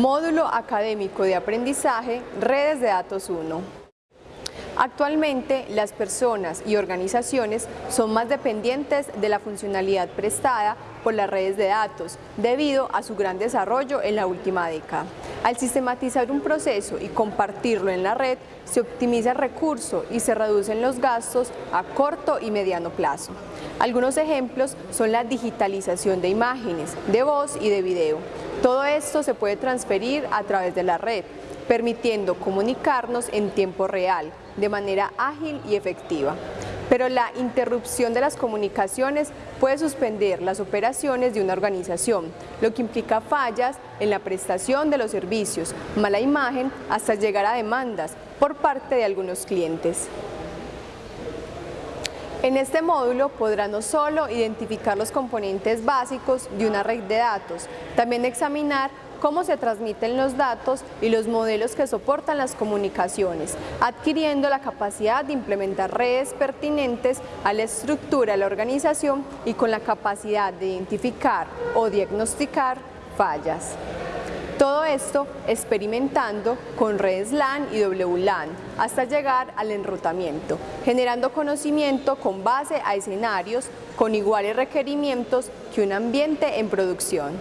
Módulo Académico de Aprendizaje, Redes de Datos 1. Actualmente, las personas y organizaciones son más dependientes de la funcionalidad prestada por las redes de datos, debido a su gran desarrollo en la última década. Al sistematizar un proceso y compartirlo en la red, se optimiza el recurso y se reducen los gastos a corto y mediano plazo. Algunos ejemplos son la digitalización de imágenes, de voz y de video, todo esto se puede transferir a través de la red, permitiendo comunicarnos en tiempo real, de manera ágil y efectiva. Pero la interrupción de las comunicaciones puede suspender las operaciones de una organización, lo que implica fallas en la prestación de los servicios, mala imagen, hasta llegar a demandas por parte de algunos clientes. En este módulo podrá no solo identificar los componentes básicos de una red de datos, también examinar cómo se transmiten los datos y los modelos que soportan las comunicaciones, adquiriendo la capacidad de implementar redes pertinentes a la estructura de la organización y con la capacidad de identificar o diagnosticar fallas. Todo esto experimentando con redes LAN y WLAN hasta llegar al enrutamiento, generando conocimiento con base a escenarios con iguales requerimientos que un ambiente en producción.